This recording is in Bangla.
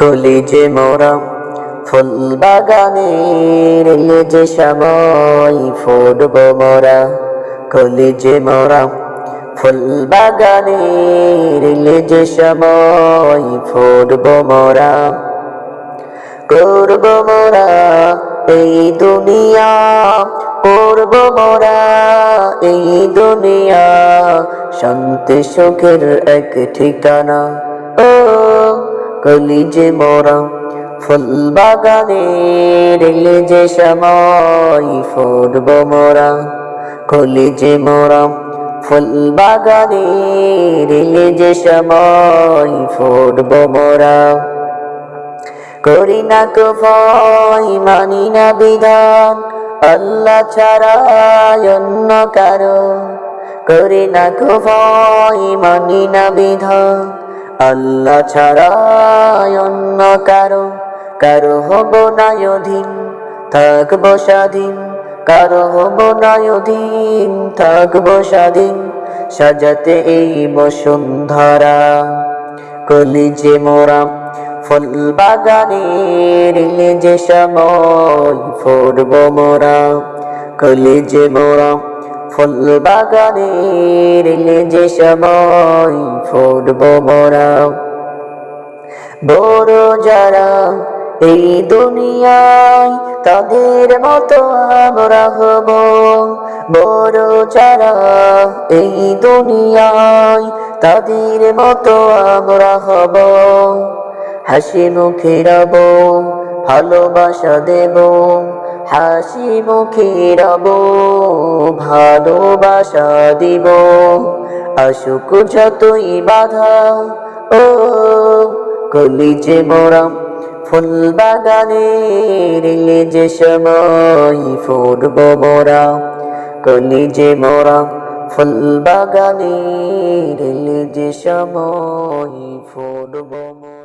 কলিজে মোরা ফুল বাগানের যে সময় ফুটব মোরা। কলিজে মোরা ফুল বাগানের যে সময় ফুটব মোরা। করব মোরা এই দুনিয়া, করব মোরা এই দুনিয়া। শান্তি সুখের এক ঠিকানা কলিজে মোরা ফুল বাগানে রেলে যে সময় ফুটব মোরা। কলিজে মোরা ফুল বাগানে রেলে যে সময় ফুটব মোরা। করি না ভয়, মানি না বিধান, আল্লাহ ছাড়া অন্য কারও। করি না ভয়, মানি না বিধান আল্লাহ ছাড়া অন্য কারও। কারও হব না অধীন থাকব স্বাধীন। কারও হব না অধীন থাকব স্বাধীন। সাজাতে এই বসুন্ধরা। কলিজে মোরা ফুল বাগানের যে সময় ফুটব মোরা। কলিজে মোরা ফুল বাগানের যে সময় ফুটব মোরা। বড় যারা এই দুনিয়ায়, তাদের মতো আমরা হব। বড় যারা এই দুনিয়ায়, তাদের মতো আমরা হব। হাসি মুখে রব, ভালোবাসা দেব। হাসি মুখে রব ভালোবাসা দিব। আসুক যতই বাধা, ও কলিজে মোরা ফুল বাগানের যে সময় ফুটব মোরা কলিজে মোরা ফুল বাগানের যে সময় ফুটব মোরা